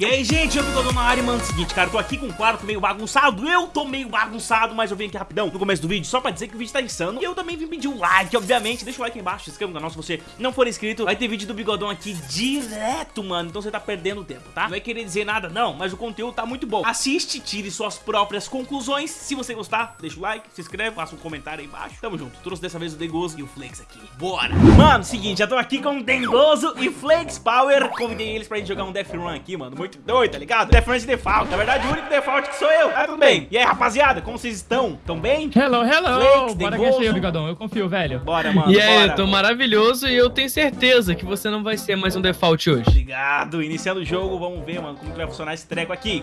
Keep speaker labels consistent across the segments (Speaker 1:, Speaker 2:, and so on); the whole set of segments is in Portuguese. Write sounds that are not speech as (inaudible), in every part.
Speaker 1: E aí, gente, eu tô na área, mano, seguinte, cara, eu tô aqui com o quarto meio bagunçado, eu tô meio bagunçado, mas eu vim aqui rapidão no começo do vídeo, só pra dizer que o vídeo tá insano, e eu também vim pedir um like, obviamente, deixa o like aí embaixo, se inscreva no canal se você não for inscrito, vai ter vídeo do Bigodão aqui direto, mano, então você tá perdendo tempo, tá? Não é querer dizer nada, não, mas o conteúdo tá muito bom. Assiste, tire suas próprias conclusões, se você gostar, deixa o like, se inscreve, faça um comentário aí embaixo, tamo junto, trouxe dessa vez o Dengoso e o Flex aqui, bora! Mano, seguinte, já tô aqui com o Dengoso e Flex Power, convidei eles pra gente jogar um Death Run aqui, mano, muito doido, tá ligado? Death Run de default, na verdade o único default que sou eu, tá tudo bem. E aí, rapaziada, como vocês estão? Tão bem?
Speaker 2: Hello, hello!
Speaker 1: Flex,
Speaker 2: bora que aí, Bigodão, eu confio, velho.
Speaker 1: Bora, mano,
Speaker 3: E aí,
Speaker 1: bora.
Speaker 3: eu tô maravilhoso e eu tenho certeza que você não vai ser mais um default hoje.
Speaker 1: Obrigado, iniciando o jogo, vamos ver, mano, como que vai funcionar esse treco aqui.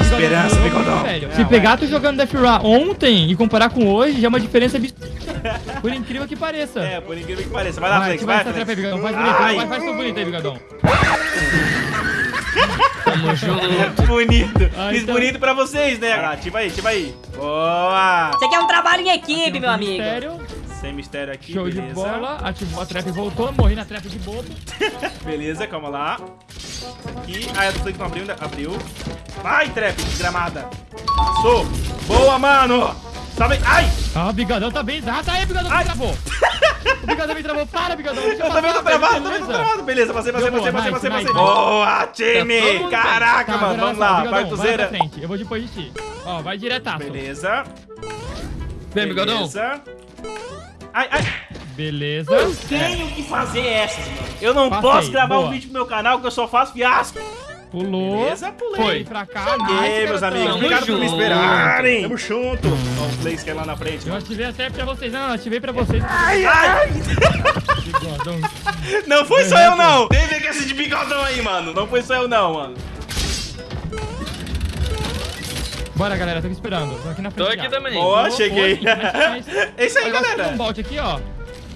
Speaker 1: Esperança, Bigodão.
Speaker 2: velho.
Speaker 1: É,
Speaker 2: Se
Speaker 1: vai.
Speaker 2: pegar tu jogando Death Run ontem e comparar com hoje, já é uma diferença absurda. (laughs) Por incrível que pareça.
Speaker 1: É, por incrível que pareça. Vai lá,
Speaker 2: vai,
Speaker 1: Flex,
Speaker 2: ativa
Speaker 1: vai,
Speaker 2: essa trap aí,
Speaker 1: Flex.
Speaker 2: Bigodão. Faz bonito,
Speaker 1: Ai.
Speaker 2: vai, faz tudo bonito aí, Bigodão.
Speaker 3: Tamo junto. (laughs)
Speaker 1: Bonito.
Speaker 2: Ah,
Speaker 1: Fiz
Speaker 2: então-
Speaker 1: bonito pra vocês, né? Ah, ativa aí, ativa aí. Boa.
Speaker 4: Isso aqui é um trabalho em equipe,
Speaker 2: Aqui
Speaker 4: meu amigo.
Speaker 2: Mistério,
Speaker 1: Sem mistério aqui,
Speaker 2: show
Speaker 1: beleza.
Speaker 2: de bola. Ativou a trap e voltou. Morri na trap de bobo. (laughs)
Speaker 1: Beleza, calma lá. Aqui. Ah, do Flex não abriu ainda. Abriu. Vai, trap, desgramada. Passou. Boa, mano. Salve. Ai,
Speaker 2: Ah, o Bigodão tá bem. Ah, tá aí, Bigodão
Speaker 1: Ai.
Speaker 2: me travou. O Bigodão me travou. Para, Bigodão. Deixa
Speaker 1: eu também tô travado, também tô travado. Beleza, passei, passei, passei, passei, passei, passei. Boa,
Speaker 3: Tá
Speaker 1: time.
Speaker 3: mundo
Speaker 1: Caraca,
Speaker 2: Tá,
Speaker 1: mano. Vamos lá.
Speaker 2: Bigodão,
Speaker 1: Vai,
Speaker 2: Vai
Speaker 1: Tuzeira.
Speaker 2: pra frente. Eu vou depois de ti. Ó, vai diretaço.
Speaker 1: Beleza.
Speaker 3: Vem, bigodão.
Speaker 1: Beleza. Ai, ai.
Speaker 2: Beleza.
Speaker 1: Eu tenho que fazer essas, mano. Eu não
Speaker 2: Passei,
Speaker 1: posso gravar um
Speaker 2: boa.
Speaker 1: vídeo pro meu canal porque eu só faço fiasco.
Speaker 2: Pulou.
Speaker 1: Beleza, pulei.
Speaker 2: Foi pra cá.
Speaker 1: Meus amigos,
Speaker 3: Tamo
Speaker 1: obrigado por me esperarem. Tamo junto. Ó, o Flex que é lá na frente.
Speaker 2: Eu ativei até pra vocês. Não, eu ativei pra vocês.
Speaker 1: Ai, ai.
Speaker 2: Bigodão.
Speaker 1: Não foi só eu, não. Tem ver que esse de bigodão aí, mano. Não foi só eu, não, mano.
Speaker 2: Bora, galera. Tô aqui esperando. Tô aqui na frente.
Speaker 3: Tô aqui
Speaker 2: já.
Speaker 3: também.
Speaker 1: Boa,
Speaker 2: Boa,
Speaker 1: cheguei. É isso aí, galera.
Speaker 2: um bolt aqui, ó.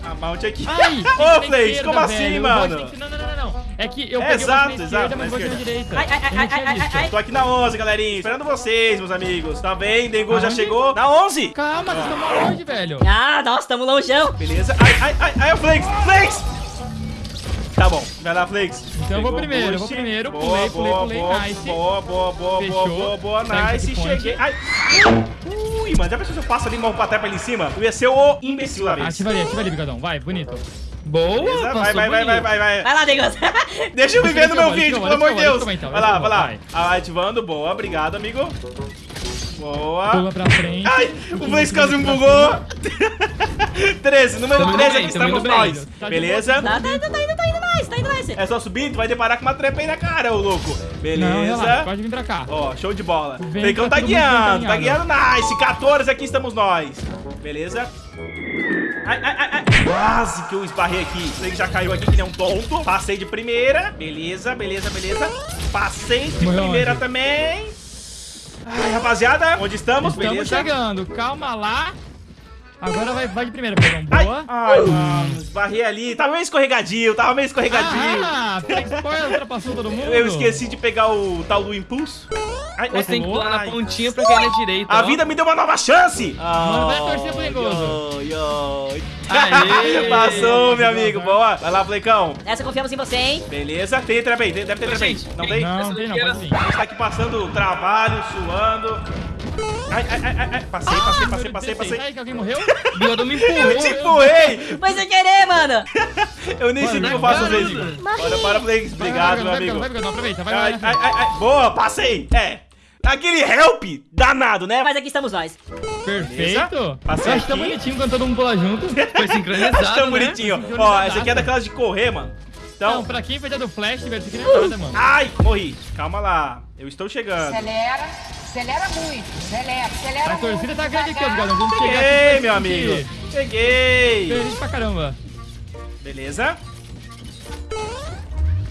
Speaker 1: A mount aqui.
Speaker 2: Ai,
Speaker 1: Ô,
Speaker 2: esquerda,
Speaker 1: como assim,
Speaker 2: velho.
Speaker 1: Mano?
Speaker 2: não, não, não, não. É que eu
Speaker 1: É,
Speaker 2: peguei
Speaker 1: exato,
Speaker 2: bolt na
Speaker 1: exato,
Speaker 2: esquerda, mas bolt na
Speaker 1: esquerda.
Speaker 2: direita.
Speaker 4: Ai, ai, ai, ai, ai, ai.
Speaker 1: Tô aqui na 11, galerinha. Esperando vocês, meus amigos. Tá bem? Dengo já chegou. Na 11.
Speaker 2: Calma, vocês estão longe, velho.
Speaker 4: Ah, nossa, tamo longeão.
Speaker 1: Beleza. Ai, ai, ai, ai, o Flex. Flex. Tá bom. Vai lá, Flex.
Speaker 2: Então eu vou primeiro, eu vou primeiro.
Speaker 1: Boa,
Speaker 2: Pulei,
Speaker 1: boa,
Speaker 2: pulei,
Speaker 1: boa,
Speaker 2: pulei, nice.
Speaker 1: Boa, boa, boa,
Speaker 2: Fechou.
Speaker 1: boa, boa, boa,
Speaker 2: Pega
Speaker 1: nice. Cheguei. Ai. Ui, mano, já pensou se eu passo ali e morro pra trás pra ali em cima? Eu ia ser o imbecil da vez.
Speaker 2: Ativa ali, ativa ali, bigodão. Vai, bonito.
Speaker 3: Boa,
Speaker 1: Beleza? Vai, vai, vai, vai, vai, vai.
Speaker 4: Vai lá, Degoso. (laughs)
Speaker 1: Deixa eu viver no meu vídeo, pelo amor de Deus. Vai lá, vai lá.
Speaker 2: vai.
Speaker 1: Ah, Ativando, boa, obrigado, amigo. Boa.
Speaker 2: Pula pra frente.
Speaker 1: Ai, o Flex quase me bugou. (laughs) 13, número
Speaker 3: Tamo indo
Speaker 1: 13
Speaker 3: bem,
Speaker 1: aqui
Speaker 3: tamo
Speaker 1: estamos nós.
Speaker 2: Tá
Speaker 1: Beleza?
Speaker 4: Tá, tá indo, tá indo, tá indo mais, tá indo mais.
Speaker 1: É só subir, tu vai deparar com uma trepa aí na cara, ô louco. Beleza?
Speaker 2: pode vir pra cá.
Speaker 1: Ó, show de bola.
Speaker 2: Vem,
Speaker 1: Fleicão
Speaker 2: tá
Speaker 1: tá guiando, tá guiando, nice. 14 aqui estamos nós. Beleza? Ai, ai, ai, ai. Quase que eu esbarrei aqui. Flex já caiu aqui que nem um tonto. Passei de primeira. Beleza, beleza, beleza. Passei de
Speaker 2: Morreu
Speaker 1: primeira também. Ai, rapaziada, onde estamos?
Speaker 2: Estamos
Speaker 1: beleza?
Speaker 2: chegando, calma lá. Agora vai, vai de primeira.
Speaker 1: Ai,
Speaker 2: Boa.
Speaker 1: ai, mano, esbarrei ali. Tava meio escorregadio, tava meio escorregadio.
Speaker 2: Ah, Spoiler ultrapassou todo mundo.
Speaker 1: Eu esqueci de pegar o tal do impulso. Ai,
Speaker 3: Você tem que pular na
Speaker 1: ai.
Speaker 3: pontinha pra cair na direita.
Speaker 1: A
Speaker 3: ó.
Speaker 1: vida me deu uma nova chance!
Speaker 2: Mano, vai torcer pro Dengoso.
Speaker 1: Ai,
Speaker 3: Aê! (laughs)
Speaker 1: Passou, meu amigo. Boa. Vai lá, Flecão.
Speaker 4: Essa confiamos em você, hein?
Speaker 1: Beleza. Tem trap aí. Deve ter trap aí. Não
Speaker 3: tem-
Speaker 1: tem?
Speaker 2: Não,
Speaker 3: Essa
Speaker 2: não tem não.
Speaker 1: A gente tá aqui passando trabalho, suando. Ai, ai, ai, ai, ai. Passei, passei, passei, passei, passei.
Speaker 2: Aí que alguém morreu? (laughs)
Speaker 3: O bigodão me
Speaker 1: Eu te
Speaker 3: empurrou.
Speaker 1: empurrei!
Speaker 4: Foi sem querer, mano. (laughs)
Speaker 1: Eu nem sei o que eu faço às vezes. Bora, bora, Flex. Obrigado, meu
Speaker 2: vai,
Speaker 1: amigo.
Speaker 2: Vai, vai, vai, vai,
Speaker 1: Ai,
Speaker 2: vai.
Speaker 1: ai, ai, ai. Boa, passei. É. Aquele help danado, né?
Speaker 4: Mas aqui estamos nós.
Speaker 2: Perfeito.
Speaker 1: Passei
Speaker 2: Eu acho tão
Speaker 1: aqui.
Speaker 2: bonitinho quando todo mundo pula junto. (laughs)
Speaker 3: Foi sincronizado,
Speaker 1: Acho tão
Speaker 3: né?
Speaker 1: bonitinho. Ó, essa aqui é daquelas de correr, mano.
Speaker 2: Não,
Speaker 1: Então.
Speaker 2: pra quem foi do Flash, velho, isso aqui não é nada, mano.
Speaker 1: Ai, morri. Calma lá. Eu estou chegando.
Speaker 5: Acelera, acelera muito, acelera, acelera
Speaker 2: A torcida
Speaker 5: muito,
Speaker 2: tá grande aqui. Bigodão. Vamos chegar
Speaker 1: Cheguei,
Speaker 2: aqui.
Speaker 1: meu amigo. Cheguei.
Speaker 2: Feliz pra caramba.
Speaker 1: Beleza.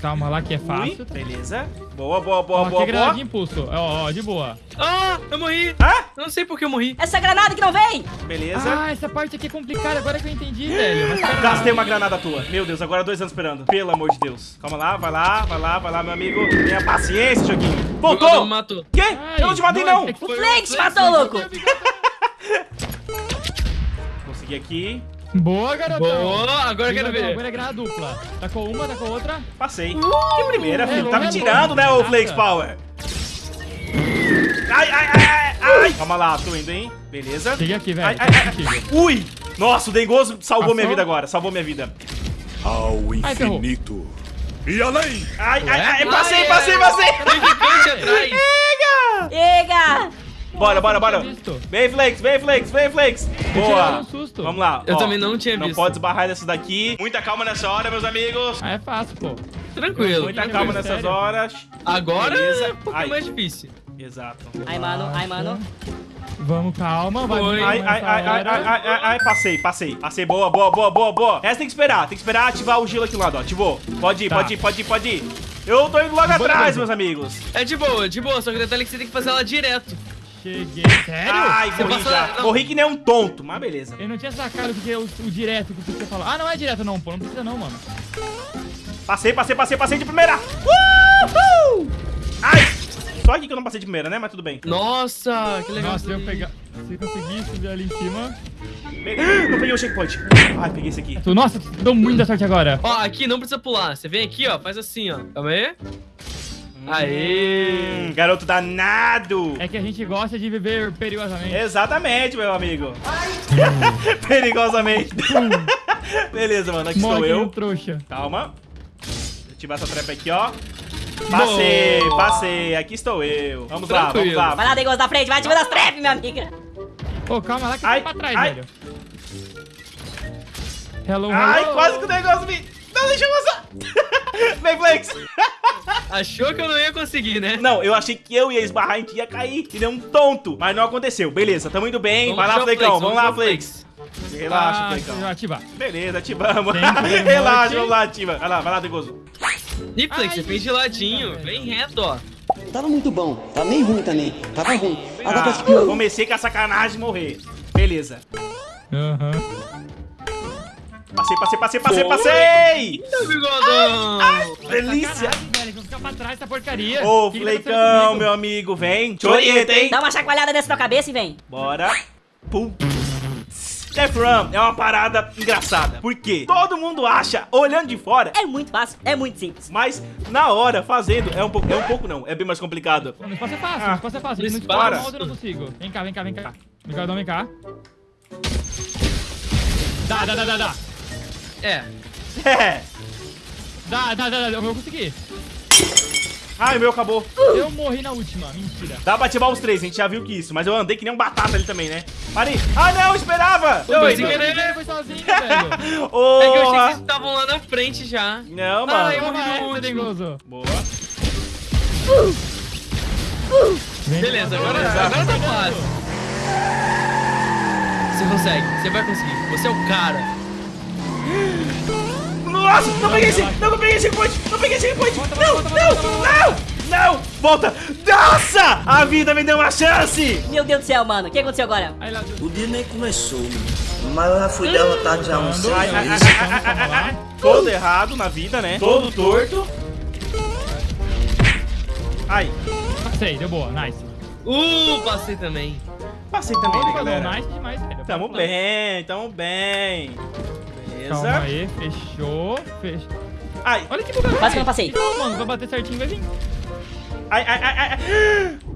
Speaker 2: Calma lá que é
Speaker 1: Ui,
Speaker 2: fácil.
Speaker 1: beleza. Boa, boa,
Speaker 2: Ó,
Speaker 1: boa,
Speaker 2: aqui é
Speaker 1: boa,
Speaker 2: granada
Speaker 1: boa.
Speaker 2: de impulso. Ó, ó, de boa.
Speaker 3: Ah, eu morri.
Speaker 1: Ah,
Speaker 3: Eu não sei por que eu morri.
Speaker 4: Essa granada que não vem.
Speaker 1: beleza.
Speaker 2: Ah, essa parte aqui é complicada, agora que eu entendi, velho.
Speaker 1: Gastei uma granada tua. Meu Deus, agora dois anos esperando. Pelo amor de Deus. Calma lá, vai lá, vai lá, vai lá, meu amigo. Tenha paciência, joguinho. Voltou!
Speaker 3: me matou.
Speaker 1: Quê?
Speaker 2: Ai,
Speaker 1: Eu não te matei, não.
Speaker 2: é que
Speaker 4: O Flex matou, louco.
Speaker 1: Consegui aqui.
Speaker 2: Boa, garotão.
Speaker 3: Boa, agora eu quero ver.
Speaker 2: Agora é guerra dupla. Tacou uma, tacou outra.
Speaker 1: Passei. Que primeira, filho. Tá me
Speaker 2: hello,
Speaker 1: tirando, né, ô
Speaker 2: hello.
Speaker 1: Flakes Power? Ai, ai, ai, ai, ai. Calma lá, tô indo, hein? Beleza.
Speaker 2: Cheguei aqui, velho.
Speaker 1: Ai, ai, ai. Ui! Nossa, o Dengoso salvou
Speaker 2: Passou?
Speaker 1: minha vida agora. Salvou minha vida.
Speaker 6: Ao
Speaker 2: Ai,
Speaker 6: infinito e além.
Speaker 1: Ai, ai, ai.
Speaker 3: Ai,
Speaker 1: Passei,
Speaker 3: ai,
Speaker 1: passei,
Speaker 3: ai.
Speaker 1: passei.
Speaker 3: Tem gigante atrás.
Speaker 4: Ega!
Speaker 1: Bora, bora, bora.
Speaker 2: Não.
Speaker 1: Vem, Flakes, vem, Flakes, vem,
Speaker 2: tinha
Speaker 1: Boa.
Speaker 2: um susto.
Speaker 1: Vamos lá.
Speaker 3: Eu
Speaker 1: ó.
Speaker 3: também não tinha
Speaker 1: Não
Speaker 3: visto.
Speaker 1: pode esbarrar nessas daqui. Muita calma nessa hora, meus amigos.
Speaker 2: Ah, é fácil, pô.
Speaker 3: Tranquilo.
Speaker 1: Muita
Speaker 2: Sério?
Speaker 1: calma nessas
Speaker 2: Sério?
Speaker 1: horas.
Speaker 3: Agora
Speaker 1: Beleza.
Speaker 3: é um pouquinho
Speaker 1: Ai.
Speaker 3: mais difícil.
Speaker 1: Exato.
Speaker 4: Ai, mano, ai, mano.
Speaker 2: Vamos, calma. Vai
Speaker 1: Ai, ai, ai, ai, ai, ai, ai, ai, passei, passei. Passei, boa, boa, boa, boa, boa. Essa tem que esperar, tem que esperar ativar o gelo aqui do lado, ó. Ativou. Pode ir,
Speaker 2: Tá.
Speaker 1: pode ir, pode ir, pode ir. Eu tô indo logo atrás, meus amigos.
Speaker 3: É de boa, de boa. Só que o detalhe é que você tem que fazer ela direto.
Speaker 2: Cheguei. Sério?
Speaker 1: Ai,
Speaker 3: Você
Speaker 1: morri
Speaker 3: passa-
Speaker 1: já.
Speaker 3: não.
Speaker 1: Morri que nem um tonto, mas beleza.
Speaker 2: Eu não tinha sacado o que é o, o direto que você falou. Ah, não é direto não, pô. Não precisa não, mano.
Speaker 1: Passei, passei, passei, passei de primeira. Uhul! Ai! Só aqui que eu não passei de primeira, né? Mas tudo bem.
Speaker 3: Nossa, que legal.
Speaker 2: Nossa, se eu pegar... Se eu conseguir subir ali em cima...
Speaker 1: Não peguei o checkpoint. Ai, peguei esse aqui.
Speaker 2: Tu- Nossa, deu muita sorte agora.
Speaker 3: Ó, aqui não precisa pular. Você vem aqui, ó, faz assim, ó. Calma aí. Aê!
Speaker 1: Hum, garoto danado.
Speaker 2: É que a gente gosta de viver perigosamente.
Speaker 1: Exatamente, meu amigo. (laughs) Perigosamente. (laughs) Beleza, mano. Aqui
Speaker 2: Morre
Speaker 1: estou eu.
Speaker 2: trouxa.
Speaker 1: Calma. Ativar essa trap aqui, ó. Passei,
Speaker 3: Boa.
Speaker 1: passei. Aqui estou eu. Vamos lá, vamos
Speaker 3: Tranquilo.
Speaker 1: lá.
Speaker 4: Vai lá, Dengoso, da frente, vai ativando as trap, minha amiga.
Speaker 2: Pô, calma lá que
Speaker 1: Ai,
Speaker 2: tá pra trás,
Speaker 1: ai.
Speaker 2: velho. Hello, hello.
Speaker 1: Ai, quase que o negócio me... Não, deixa eu passar. Vem, (laughs) Flex.
Speaker 3: Achou que eu não ia conseguir, né?
Speaker 1: Não, eu achei que eu ia esbarrar em ti, ia cair. E nem um tonto. Mas não aconteceu. Beleza, tamo indo bem. Vai lá.
Speaker 3: Flex,
Speaker 1: Vamos lá, Flex. Relaxa,
Speaker 2: ah,
Speaker 1: Flecão.
Speaker 2: ativar.
Speaker 1: Beleza, ativamos. (laughs) Relaxa, vamos lá, ativa. Vai lá, vai lá, Degoso.
Speaker 3: E Flex, você fez de ladinho. Bem reto, ó.
Speaker 7: Tava muito bom, tava meio ruim também. Tava ruim. Agora
Speaker 1: Ah,
Speaker 7: que piorou.
Speaker 1: comecei com a sacanagem de morrer. Beleza.
Speaker 2: Aham.
Speaker 1: Passei, passei, passei, passei, passei!
Speaker 3: Bigodão!
Speaker 1: Delícia!
Speaker 2: Sacanagem, velho, que eu vou ficar pra trás dessa porcaria.
Speaker 1: Ô, Fleicão, meu amigo, vem. Te orienta, hein?
Speaker 4: Dá uma chacoalhada nessa tua cabeça e vem.
Speaker 1: Bora. Pum. Death Run é uma parada engraçada. Por quê? Todo mundo acha, olhando de fora,
Speaker 4: É muito fácil, é muito simples.
Speaker 1: mas na hora, fazendo, é um pouco, é um pouco não, é bem mais complicado.
Speaker 2: No espaço é fácil,
Speaker 1: Ah,
Speaker 2: no espaço é fácil.
Speaker 3: no espaço.
Speaker 2: eu não consigo. Vem cá, vem cá, vem cá. Bigodão, vem cá. Dá, dá, dá, dá, dá.
Speaker 3: É.
Speaker 1: É.
Speaker 2: Dá, dá, dá, dá. Eu vou conseguir.
Speaker 1: Ai, o meu acabou.
Speaker 2: Eu morri na última. Mentira.
Speaker 1: Dá pra ativar os três, a gente já viu que isso. Mas eu andei que nem um batata ali também, né? Parei. Ah, não, esperava.
Speaker 3: Foi
Speaker 1: Doido.
Speaker 3: sem querer.
Speaker 2: Foi sozinho, velho. (laughs)
Speaker 3: É que eu achei que
Speaker 1: Porra.
Speaker 3: vocês estavam lá na frente já.
Speaker 1: Não,
Speaker 3: Ah,
Speaker 1: mano.
Speaker 3: eu-
Speaker 2: Toma
Speaker 3: morri no último.
Speaker 1: Boa.
Speaker 2: Vem,
Speaker 3: Beleza, agora, agora tá fácil. Você consegue, você vai conseguir. Você é o cara.
Speaker 1: Nossa, não peguei esse, não, não peguei esse point, não peguei esse point.
Speaker 2: Volta,
Speaker 1: Não, não, não, não, volta. Nossa, a vida me deu uma chance.
Speaker 4: Meu Deus do céu, mano. O que aconteceu agora?
Speaker 8: O dia nem começou, mas eu já fui derrotado já uns seis vezes.
Speaker 1: Todo errado na vida, né? Todo torto. Ai,
Speaker 2: Passei, deu boa, nice.
Speaker 3: Uh, passei também.
Speaker 1: passei também, né, galera?
Speaker 2: nice demais, velho.
Speaker 1: Tamo bem, tamo bem.
Speaker 2: Calma
Speaker 1: Beleza.
Speaker 2: aí, fechou, fechou.
Speaker 1: Ai,
Speaker 2: Olha que bugado.
Speaker 4: Quase que eu não passei.
Speaker 2: Não, mano, vai bater certinho, vai vir.
Speaker 1: ai, ai, ai, ai. (gasps)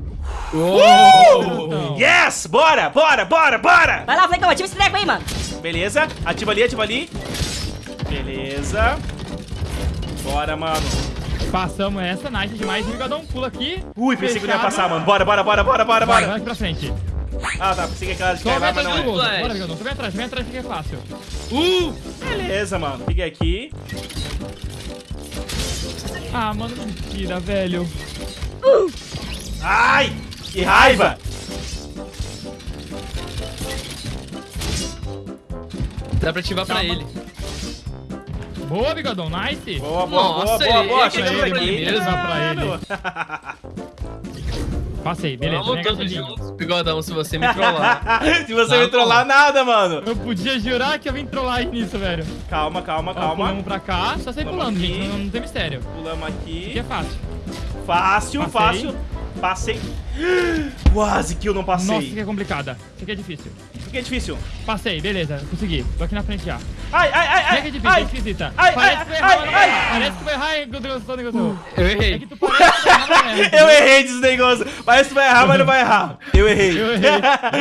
Speaker 1: Uh! Yes, bora, bora, bora, bora.
Speaker 4: Vai lá, Flecão, ativa esse treco aí, mano.
Speaker 1: Beleza, ativa ali, ativa ali. Beleza. Bora, mano.
Speaker 2: Passamos essa, nice demais. O bigodão pula aqui.
Speaker 1: Ui, pensei que não ia passar, mano. Bora, bora, bora, bora, bora,
Speaker 2: Vai,
Speaker 1: bora.
Speaker 2: vai aqui pra frente.
Speaker 1: Ah, tá, pensei que aquela de cair lá, mas
Speaker 2: atrás
Speaker 1: não é.
Speaker 2: Bora, bigodão. Vem atrás, vem atrás que é fácil.
Speaker 3: Uh!
Speaker 1: Beleza, mano. Peguei aqui.
Speaker 2: Ah, mano, mentira, velho.
Speaker 1: Ai, que raiva.
Speaker 3: Dá pra ativar pra
Speaker 2: Calma.
Speaker 3: ele.
Speaker 2: Boa, bigodão, nice.
Speaker 1: Boa, boa,
Speaker 3: Nossa,
Speaker 1: boa, boa, boa.
Speaker 3: ele
Speaker 1: Chega
Speaker 2: ativou
Speaker 1: pra
Speaker 2: pra ele Passei, beleza.
Speaker 3: Vamos todos juntos, bigodão, se você me trollar. (laughs)
Speaker 1: Se você me trollar, nada, mano.
Speaker 2: Eu podia jurar que eu vim trollar nisso, velho.
Speaker 1: Calma, calma,
Speaker 2: Ó,
Speaker 1: calma.
Speaker 2: pulamos pra cá, só sair
Speaker 1: Vamos
Speaker 2: pulando,
Speaker 1: aqui.
Speaker 2: gente. Não, não tem mistério.
Speaker 1: Pulamos
Speaker 2: Aqui
Speaker 1: aqui.
Speaker 2: é fácil.
Speaker 1: Fácil,
Speaker 2: Passei.
Speaker 1: fácil. Passei. (gasps) Quase que eu não
Speaker 2: Nossa,
Speaker 1: passei.
Speaker 2: isso aqui é complicada. Isso aqui é difícil.
Speaker 1: Que é difícil.
Speaker 2: Passei, beleza, consegui. Tô aqui na frente já.
Speaker 1: Ai, ai, ai, ai.
Speaker 2: que é difícil, é
Speaker 1: ai.
Speaker 2: esquisita.
Speaker 1: Ai,
Speaker 2: Parece
Speaker 1: ai,
Speaker 2: que vai errar,
Speaker 1: ai.
Speaker 2: Parece que vai errar, hein, Gustavo, Gustavo.
Speaker 3: Eu
Speaker 2: É
Speaker 3: errei.
Speaker 2: que tu parece que vai errar,
Speaker 1: Eu (laughs) errei desse negócio. Parece que vai errar, mas não vai errar. Eu errei.
Speaker 2: Eu errei.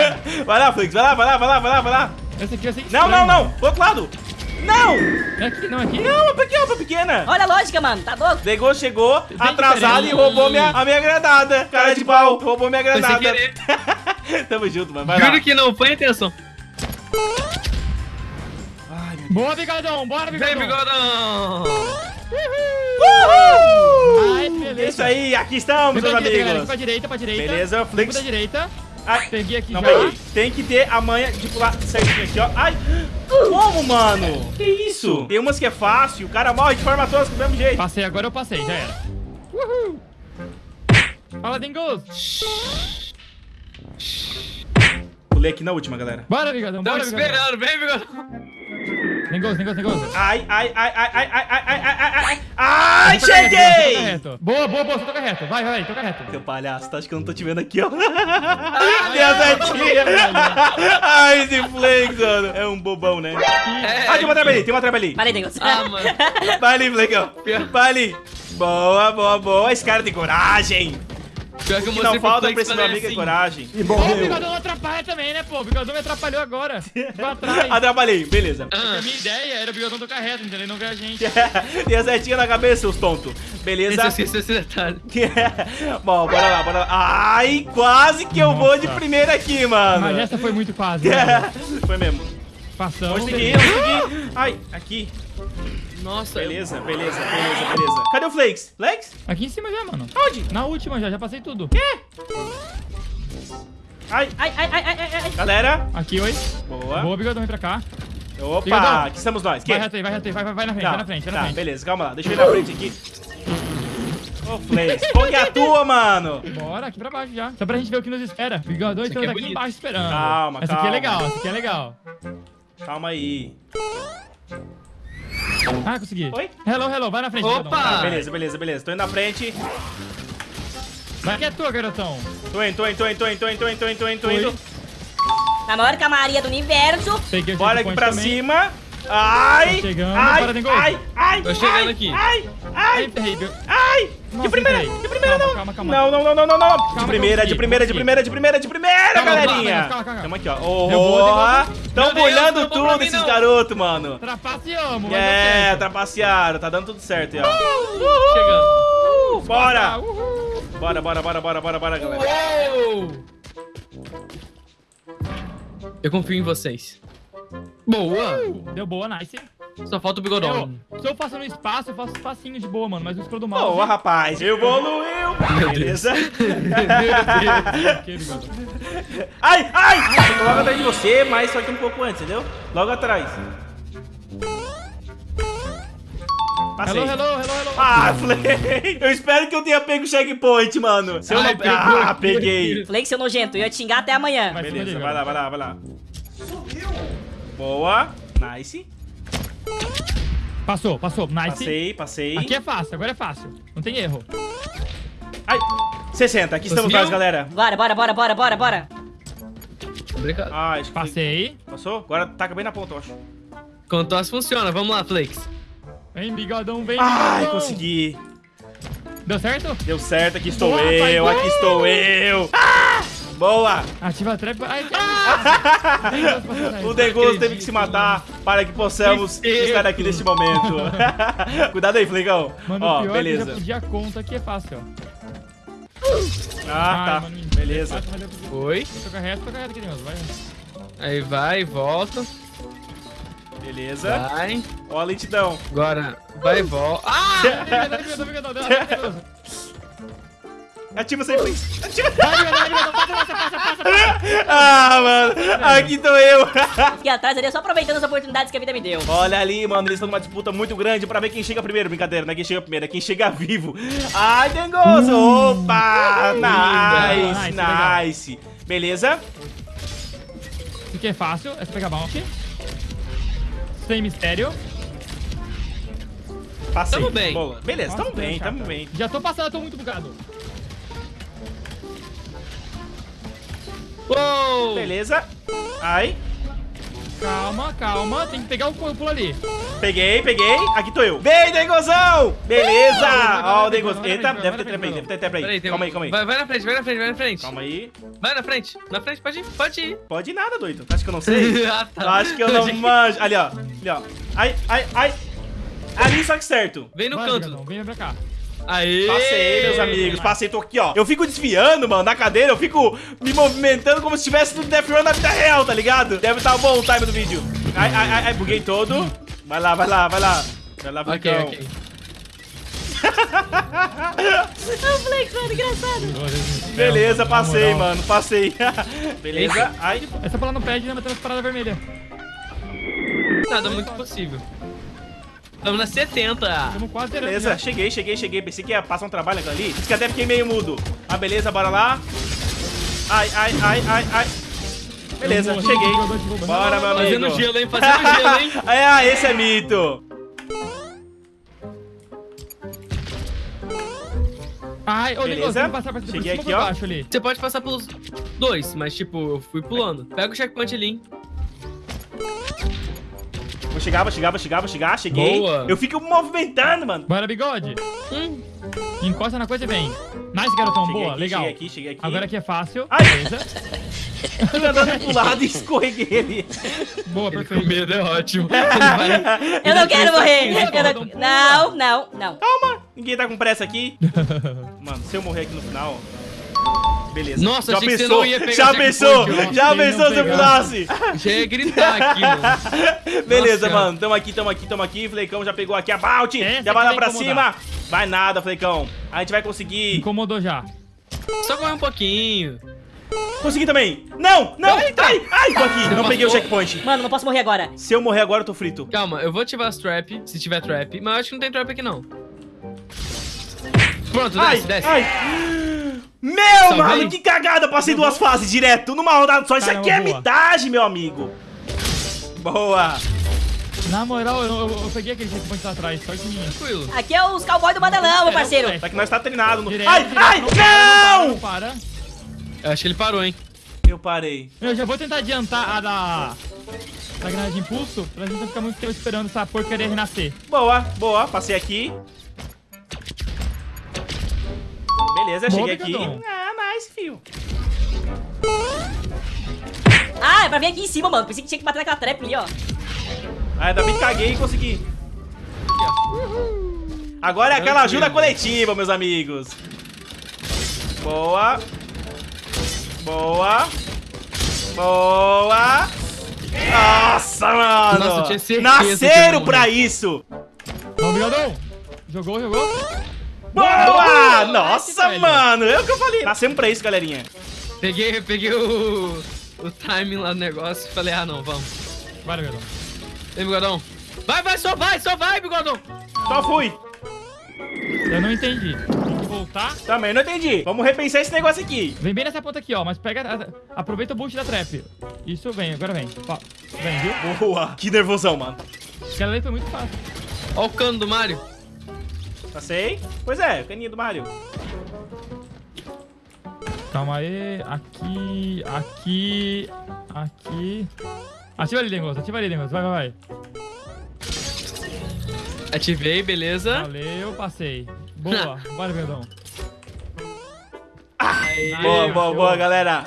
Speaker 2: (laughs)
Speaker 1: vai lá, Flix. Vai lá, vai lá, vai lá, vai lá, vai lá.
Speaker 2: Esse aqui vai ser
Speaker 1: Não,
Speaker 2: estranho,
Speaker 1: não, não. Pro outro lado. Não.
Speaker 2: É aqui, não é aqui?
Speaker 1: Não, é pequena, é pequena.
Speaker 4: Olha a lógica, mano. Tá louco?
Speaker 1: Degô chegou atrasado
Speaker 2: diferente.
Speaker 1: e roubou minha, a minha granada. Cara de pau, roubou minha granada. (laughs) (laughs) Tamo junto, mano. Vai lá.
Speaker 3: Juro que não foi a intenção.
Speaker 1: Ai, meu
Speaker 2: Boa, bigodão, bora, bigodão.
Speaker 3: Vem, bigodão!
Speaker 1: Uhul!
Speaker 2: Ai, beleza.
Speaker 1: É isso aí, aqui estamos, meus
Speaker 2: direita, galera,
Speaker 1: amigos.
Speaker 2: pra direita, pra direita.
Speaker 1: Beleza, Flix.
Speaker 2: pra direita.
Speaker 1: Ai,
Speaker 2: Peguei aqui
Speaker 1: não
Speaker 2: já.
Speaker 1: peguei. Tem que ter a manha de pular certinho aqui, ó. Ai, como, mano? Que isso? Tem umas que é fácil, o cara morre de forma tosca do mesmo jeito.
Speaker 2: Passei, agora eu passei, já era. Uhul. Fala, Dingos.
Speaker 1: Pulei aqui na última, galera.
Speaker 2: Bora, bigodão,
Speaker 3: Tamo esperando, vem, bigodão!
Speaker 2: Dingos, Dingos, Dingos.
Speaker 1: Ai, ai, ai, ai, ai, ai, ai, ai, ai, ai, ai, ai, cheguei!
Speaker 2: Boa, boa, boa, você toca reto. Vai, vai, toca reto.
Speaker 1: Seu palhaço, tá? Acho que eu não tô te vendo aqui, ó. (laughs) Minha setinha. Ai, esse Flake, mano. É um bobão, né?
Speaker 3: É,
Speaker 1: Ah, tem uma traba ali, tem uma traba ali.
Speaker 4: Valeu, Deus.
Speaker 3: Ah, mano.
Speaker 1: Vai ali, Flake, ó. Vai ali. Boa, boa, boa. Esse cara tem coragem.
Speaker 3: Pior que eu
Speaker 1: O que
Speaker 3: mostrei
Speaker 1: não falta
Speaker 3: Flex
Speaker 1: pra esse meu
Speaker 3: fazer
Speaker 1: amigo é
Speaker 3: assim.
Speaker 1: coragem.
Speaker 7: E
Speaker 2: Ó, o bigodão atrapalha também, né, pô? O bigodão me atrapalhou agora. (laughs) Atrás.
Speaker 1: Atrapalhei, beleza.
Speaker 2: A minha ideia era o bigodão tocar reto, entendeu? E Não ganhar a gente.
Speaker 1: Tem a setinha na cabeça, seus tontos. Beleza?
Speaker 3: Esse, esse, esse detalhe. (laughs)
Speaker 1: Bom, bora lá, bora lá. Ai, quase que eu vou de primeira aqui, mano.
Speaker 2: Mas essa foi muito quase. (laughs) né?
Speaker 1: Foi mesmo.
Speaker 2: Passamos.
Speaker 1: Vamos seguir, vamos seguir. Ai, aqui.
Speaker 3: Nossa,
Speaker 1: Beleza, beleza, beleza, beleza. Cadê o Flakes? Flakes?
Speaker 2: Aqui em cima já, mano.
Speaker 1: Onde?
Speaker 2: Na última já, já passei tudo.
Speaker 1: Ai,
Speaker 4: Ai, ai, ai, ai, ai, ai.
Speaker 1: galera.
Speaker 2: Aqui, oi.
Speaker 1: Boa.
Speaker 2: Boa, bigodão, vem pra cá.
Speaker 1: Opa,
Speaker 2: Bigodão.
Speaker 1: aqui estamos nós. Que?
Speaker 2: Vai reto aí, vai reto aí, vai, vai, vai na frente,
Speaker 1: Tá,
Speaker 2: vai na frente, vai na
Speaker 1: tá,
Speaker 2: frente.
Speaker 1: beleza, calma lá. Deixa eu ir na frente aqui. Ô, Flakes, qual que é a tua, mano?
Speaker 2: Bora, aqui pra baixo já. Só pra gente ver o que nos espera. Bigodão, estamos
Speaker 3: aqui é
Speaker 2: aqui embaixo esperando.
Speaker 1: Calma,
Speaker 2: essa aqui
Speaker 1: calma.
Speaker 2: é legal, essa aqui é legal.
Speaker 1: Calma aí.
Speaker 2: Ah, consegui.
Speaker 1: Oi?
Speaker 2: Hello, hello, vai na frente.
Speaker 3: Opa!
Speaker 1: Tá, beleza, beleza, beleza. Tô indo na frente.
Speaker 2: Vai que é tua, garotão.
Speaker 1: Tô indo, tô indo, tô indo, tô indo, tô indo, tô indo, tô indo, tô indo.
Speaker 4: Na maior camaria do universo.
Speaker 2: Peguei
Speaker 1: Bora aqui pra
Speaker 2: também.
Speaker 1: cima. Ai!
Speaker 2: Tô chegando,
Speaker 1: ai,
Speaker 2: para, Dengo.
Speaker 1: ai, ai,
Speaker 3: Tô chegando
Speaker 1: ai,
Speaker 3: aqui.
Speaker 1: Ai,
Speaker 2: Ai,
Speaker 1: ai, ai!
Speaker 2: Nossa,
Speaker 1: de primeira,
Speaker 2: entrei.
Speaker 1: de primeira
Speaker 2: Calma,
Speaker 1: não.
Speaker 2: calma, calma.
Speaker 1: Não, não, não, não, não, não. De
Speaker 2: Calma,
Speaker 1: primeira,
Speaker 2: consegui,
Speaker 1: de primeira, de primeira, de primeira, de primeira,
Speaker 2: Calma,
Speaker 1: galerinha.
Speaker 2: calma, calma, calma.
Speaker 1: Tamo aqui, ó.
Speaker 2: Boa.
Speaker 1: tão bolhando tudo esses garotos, mano.
Speaker 2: Trapaceamos,
Speaker 1: É, trapacearam, tá dando tudo certo aí, ó.
Speaker 3: Chegando.
Speaker 1: Uh, bora!
Speaker 2: Uhul.
Speaker 1: Bora, bora, bora, bora, bora, bora, galera.
Speaker 3: Uou! Eu confio em vocês. Boa!
Speaker 2: Deu boa, nice.
Speaker 3: Só falta o bigodão.
Speaker 2: Eu, se eu faço no espaço, eu faço espacinho de boa, mano. Mas o scroll do mouse...
Speaker 1: Boa, rapaz. Evoluiu. Beleza? (laughs)
Speaker 2: Que bigodão.
Speaker 1: Ai, ai! Eu tô logo atrás de você, mas só que um pouco antes, entendeu? Logo atrás. Passei.
Speaker 2: Hello, hello, hello, hello.
Speaker 1: Ah, Flay! Eu espero que eu tenha pego o checkpoint, mano. Se eu
Speaker 3: Ai,
Speaker 1: não... Ah, peguei.
Speaker 4: Flake, seu nojento. Eu ia te xingar até amanhã.
Speaker 1: Beleza, vai lá, vai lá, vai lá. Boa. Nice.
Speaker 2: Passou, passou. Nice.
Speaker 1: Passei, passei.
Speaker 2: Aqui é fácil, agora é fácil. Não tem erro.
Speaker 1: Ai, 60. Aqui estamos nós, galera.
Speaker 4: Bora, bora, bora, bora, bora, bora.
Speaker 3: Obrigado.
Speaker 1: Ah, acho que...
Speaker 2: Passei.
Speaker 1: Passou? Agora taca bem na ponta, eu acho.
Speaker 3: Contosse funciona. Vamos lá, Flakes.
Speaker 2: Vem, bigodão, vem,
Speaker 1: Ai,
Speaker 2: bigodão.
Speaker 1: consegui.
Speaker 2: Deu certo?
Speaker 1: Deu certo, aqui estou
Speaker 2: Boa,
Speaker 1: eu,
Speaker 2: pai,
Speaker 1: aqui estou eu. Ah! Boa!
Speaker 2: Ativa a trap. Ai, ah! (laughs)
Speaker 1: O Degoso teve que se matar para que possamos
Speaker 3: Tristeza.
Speaker 1: estar aqui neste momento. (laughs) Cuidado aí, Flegão.
Speaker 2: Mano,
Speaker 1: Ó,
Speaker 2: o pior é que
Speaker 1: beleza.
Speaker 2: pedi a conta aqui é fácil, ó.
Speaker 1: Ah,
Speaker 2: Ai,
Speaker 1: tá.
Speaker 2: mano,
Speaker 1: Beleza.
Speaker 2: é fácil, mas eu preciso-
Speaker 3: Oi.
Speaker 2: Toca reto, toca reto aqui. Vai.
Speaker 3: Aí vai, volta.
Speaker 1: Beleza.
Speaker 3: Vai.
Speaker 1: Ó a lentidão.
Speaker 3: Agora vai e volta. Ah! (laughs)
Speaker 1: Ativa sem Flex. Ativa.
Speaker 2: Vai, bigodão, vai, bigodão, passa, passa, passa, passa.
Speaker 1: Ah, mano. Aqui tô eu. (laughs)
Speaker 4: Fiquei atrás ali, só aproveitando as oportunidades que a vida me deu.
Speaker 1: Olha ali, mano. Eles estão numa disputa muito grande pra ver quem chega primeiro. Brincadeira, não é quem chega primeiro, é quem chega vivo. Ai, Dengoso. Opa. Nice,
Speaker 2: Nice.
Speaker 1: Beleza?
Speaker 2: Isso aqui é fácil, é só pegar bounty. Sem mistério.
Speaker 1: Passei.
Speaker 3: Tamo bem.
Speaker 1: Boa. Beleza,
Speaker 2: Nossa,
Speaker 1: tamo bem,
Speaker 2: chata.
Speaker 1: tamo bem.
Speaker 2: Já tô passando, eu tô muito bugado.
Speaker 3: Uou!
Speaker 1: Beleza. Ai.
Speaker 2: Calma, calma. Tem que pegar o pulo ali.
Speaker 1: Peguei, peguei. Aqui tô eu. Vem, Dengozão! Beleza! Ó, o
Speaker 2: vai,
Speaker 1: Dengoz.
Speaker 2: vai, vai,
Speaker 1: Eita, deve
Speaker 2: vai,
Speaker 1: ter trap aí, deve ter trap aí. Calma
Speaker 3: um-
Speaker 1: aí, calma aí.
Speaker 3: Vai, vai na frente, vai na frente, vai na frente.
Speaker 1: Calma aí.
Speaker 3: Vai na frente. Na frente, pode ir, pode ir.
Speaker 1: Pode ir nada, doido. Acho que eu não sei? (laughs)
Speaker 3: Ah, tá.
Speaker 1: Acho que eu não (laughs) manjo. Ali, ó. Ali, ó. Ai, ai, ai. Ali, só que certo.
Speaker 3: Vem no
Speaker 2: Vai,
Speaker 3: canto.
Speaker 2: Vem pra cá.
Speaker 3: Aê!
Speaker 1: Passei, meus amigos. Passei, tô aqui, ó. Eu fico desviando, mano, na cadeira. Eu fico me movimentando como se estivesse no Death Run na vida real, tá ligado? Deve estar bom o time do vídeo. Ai, ai, ai, ai, buguei todo. Vai lá, vai lá, vai lá. Vai lá,
Speaker 3: Ok,
Speaker 1: Flecão.
Speaker 3: ok.
Speaker 4: O Flex, mano, engraçado.
Speaker 1: Beleza, passei, mano, passei. (laughs) Beleza. Ai,
Speaker 2: É só pular no pad e não bater nas paradas vermelhas.
Speaker 3: Nada muito possível. Estamos na 70.
Speaker 2: Estamos quase zerando
Speaker 1: beleza.
Speaker 2: já.
Speaker 1: Cheguei, cheguei, cheguei. Pensei que ia passar um trabalho ali. Diz que até fiquei meio mudo. Ah, beleza, bora lá. Ai, ai, ai, ai, ai. Beleza, cheguei. Bora, meu amigo.
Speaker 3: Fazendo gelo, hein? Fazendo (laughs) gelo, hein?
Speaker 1: é, ah, esse é mito.
Speaker 2: Ai, ô,
Speaker 1: Beleza.
Speaker 2: Passar por
Speaker 1: Cheguei aqui,
Speaker 2: por
Speaker 1: ó.
Speaker 2: baixo ali?
Speaker 3: Você pode passar pelos dois, mas tipo, eu fui pulando. Pega o checkpoint ali, hein?
Speaker 1: Vou chegar, vou chegar, vou chegar, vou chegar. Cheguei.
Speaker 3: Boa.
Speaker 1: Eu fico movimentando, mano.
Speaker 2: Bora, bigode.
Speaker 3: Hum.
Speaker 2: Encosta na coisa e vem. Nice, garotão.
Speaker 1: Cheguei
Speaker 2: Boa,
Speaker 1: aqui,
Speaker 2: legal.
Speaker 1: Cheguei aqui, cheguei aqui.
Speaker 2: Agora aqui é fácil.
Speaker 1: Ai.
Speaker 2: Beleza. (laughs)
Speaker 1: Fui andando pro lado e escorreguei.
Speaker 2: Boa,
Speaker 3: Ele com
Speaker 2: perfeito.
Speaker 3: medo é ótimo. (laughs) Ele vai-
Speaker 4: Eu não quero morrer. Eu não... não, não, não.
Speaker 1: Calma. Ninguém tá com pressa aqui. (laughs) Mano, se eu morrer aqui no final... Beleza.
Speaker 3: Nossa,
Speaker 1: já
Speaker 3: achei que você
Speaker 1: pensou?
Speaker 3: não ia pegar
Speaker 1: Já pensou? Já pensou se eu pulasse?
Speaker 3: Já ia gritar aqui, mano. (laughs)
Speaker 1: Beleza,
Speaker 3: Nossa,
Speaker 1: mano. Tamo aqui, tamo aqui, tamo aqui. Flecão já pegou aqui a Bounty.
Speaker 2: Essa
Speaker 1: Já vai lá pra
Speaker 2: incomodar.
Speaker 1: cima. Vai nada, Flecão. A gente vai conseguir.
Speaker 2: Incomodou já.
Speaker 3: Só correr um pouquinho.
Speaker 1: Conseguir também. Não, não. Ai, ai, tô aqui. Não peguei o
Speaker 3: passou.
Speaker 1: checkpoint.
Speaker 4: Mano, não posso morrer agora.
Speaker 1: Se eu morrer agora, eu tô frito.
Speaker 3: Calma, eu vou ativar as trap, se tiver trap. Mas eu acho que não tem trap aqui, não. Pronto,
Speaker 1: Ai,
Speaker 3: desce, desce.
Speaker 1: ai. Meu,
Speaker 3: Salvei.
Speaker 1: mano, que cagada. Passei duas fases direto numa rodada só. Isso
Speaker 2: Caramba,
Speaker 1: aqui é
Speaker 2: boa.
Speaker 1: mitagem, meu amigo. Boa.
Speaker 2: Na moral, eu, eu- eu peguei aquele checkpoint lá atrás, sorte minha.
Speaker 3: Tranquilo.
Speaker 4: Aqui é os cowboys do Badelão, meu parceiro.
Speaker 1: Só que nós tá treinado. No...
Speaker 2: Direto,
Speaker 1: Ai,
Speaker 2: direto,
Speaker 1: ai,
Speaker 2: não para,
Speaker 1: não.
Speaker 2: para, não
Speaker 3: Eu acho que ele parou, hein?
Speaker 1: Eu parei.
Speaker 2: para. Eu já vou tentar adiantar a da... Da granada de impulso, pra gente não ficar muito tempo esperando essa porcaria renascer.
Speaker 1: Boa, boa. Passei aqui. Beleza, cheguei aqui. Ah, nice, fio.
Speaker 4: Ah, é pra vir aqui em cima, mano. Pensei que tinha que bater naquela trap ali, ó.
Speaker 1: Ah, ainda bem que caguei e consegui. Agora é aquela ajuda coletiva, meus amigos. Boa. Boa. Boa. Nossa, mano.
Speaker 3: Nossa, eu tinha certeza
Speaker 1: Nasceram pra isso.
Speaker 2: Vamos, bigodão. Jogou, jogou.
Speaker 1: Boa. Nossa,
Speaker 2: velho.
Speaker 1: mano. É o que eu falei. Nascemos pra isso, galerinha.
Speaker 3: Peguei, peguei o, o timing lá do negócio e falei, ah, não, vamos.
Speaker 2: Bora, bigodão.
Speaker 3: Vem, bigodão. Vai, vai, só vai, só vai, bigodão.
Speaker 1: Só fui.
Speaker 2: Eu não entendi. Tem que voltar.
Speaker 1: Também não entendi. Vamos repensar esse negócio aqui.
Speaker 2: Vem bem nessa ponta aqui, ó. Mas pega. a- Aproveita o boost da trap. Isso vem, agora vem. Ó, vem, viu?
Speaker 1: Boa. Que nervosão, mano.
Speaker 2: Aquela ali foi muito fácil.
Speaker 3: Ó o cano do Mario.
Speaker 1: Passei? Pois é, o caninho do Mario.
Speaker 2: Calma aí. Aqui, aqui, aqui. Ativa ali, Dengoso. Ativa ali, Dengoso. Vai, vai, vai.
Speaker 3: Ativei, beleza.
Speaker 2: Valeu, passei. Boa. (laughs) Bora, bigodão.
Speaker 3: Aí,
Speaker 1: Boa, boa,
Speaker 2: show.
Speaker 1: boa, galera.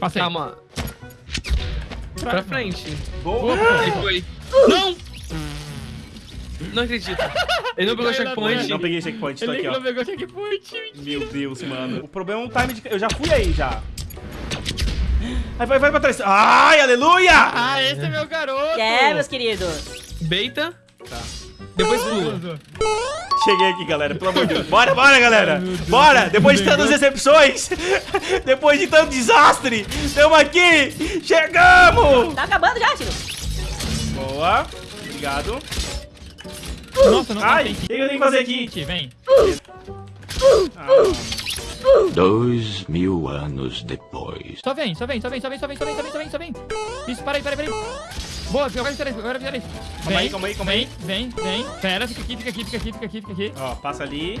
Speaker 2: Passei.
Speaker 3: Calma, pra frente.
Speaker 1: Boa.
Speaker 3: Aí foi. Não! Não acredito. Ele não pegou checkpoint.
Speaker 1: Não peguei checkpoint, tô
Speaker 2: Ele
Speaker 1: aqui, ó.
Speaker 2: não pegou checkpoint.
Speaker 1: Meu Deus, mano. O problema é um time de... Eu já fui aí, já. Vai, vai, vai pra trás. Ai, aleluia!
Speaker 2: Ah, esse é meu garoto.
Speaker 4: É, meus queridos.
Speaker 3: Beita. Depois pula.
Speaker 1: Cheguei aqui, galera, pelo amor de Deus. (laughs) Bora, bora, galera. Bora, depois de tantas decepções, (laughs) depois de tanto desastre, tamo aqui. Chegamos.
Speaker 4: Tá acabando já, tio.
Speaker 1: Boa. Obrigado.
Speaker 2: Nossa, não
Speaker 1: Ai, o que eu tenho que fazer aqui?
Speaker 2: aqui vem. Ah.
Speaker 6: Dois mil anos depois.
Speaker 2: Só vem, só vem, só vem, só vem, só vem, só vem, só vem, só vem. Isso, aí, para aí! Boa, agora fica agora fica
Speaker 1: Calma aí, calma aí, calma aí.
Speaker 2: Vem, vem, vem. Pera, fica aqui, fica aqui, fica aqui, fica aqui, fica aqui.
Speaker 1: Ó, passa ali.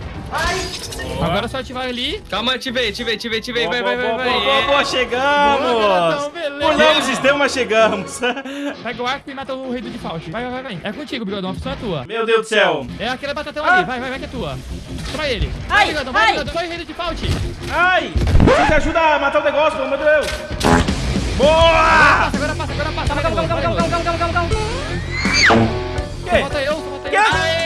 Speaker 2: Agora é só ativar ali.
Speaker 3: Calma, ativei, ativei, ativei, ativei.
Speaker 1: Boa,
Speaker 3: Vai, vai,
Speaker 1: boa,
Speaker 3: vai,
Speaker 1: boa,
Speaker 3: vai.
Speaker 1: boa, boa,
Speaker 2: Boa,
Speaker 1: chegamos!
Speaker 2: garoto, beleza.
Speaker 1: Pulamos (laughs) o sistema, chegamos.
Speaker 2: Pega o arco e mata o rei do default. Vai, vai, vai, vai. É contigo, bigodão. A opção é tua.
Speaker 1: Meu Deus do céu.
Speaker 2: É aquele batatão
Speaker 1: Ah.
Speaker 2: ali. Vai, vai, vai que é tua. Toma ele.
Speaker 4: Ai,
Speaker 2: vai, bigodão. Vai,
Speaker 4: ai.
Speaker 2: bigodão. Vai, rei do default.
Speaker 1: Ai! Vocês ajudam a matar o negócio, de Deus! Boa!
Speaker 2: Passa, agora passa, agora passa.
Speaker 4: Calma, calma, calma, calma, calma, calma, calma, calma.
Speaker 1: Que?
Speaker 2: Só falta eu, só
Speaker 1: Que?
Speaker 2: eu.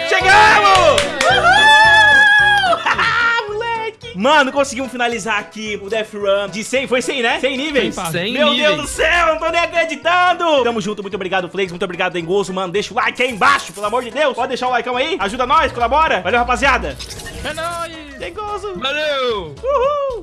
Speaker 1: Chegamos! (laughs) Moleque! Mano, conseguimos finalizar aqui o Death Run de 100, foi 100, né? 100 níveis?
Speaker 2: 100
Speaker 3: Sem
Speaker 1: Meu
Speaker 3: níveis.
Speaker 1: Deus do céu, não tô nem acreditando! Tamo junto, muito obrigado, Flakes, muito obrigado, Dengoso, mano. Deixa o like aí embaixo, pelo amor de Deus. Pode deixar o like aí, ajuda nós, colabora. Valeu, rapaziada.
Speaker 2: É nóis.
Speaker 1: Dengoso.
Speaker 3: Valeu!
Speaker 1: Uhul!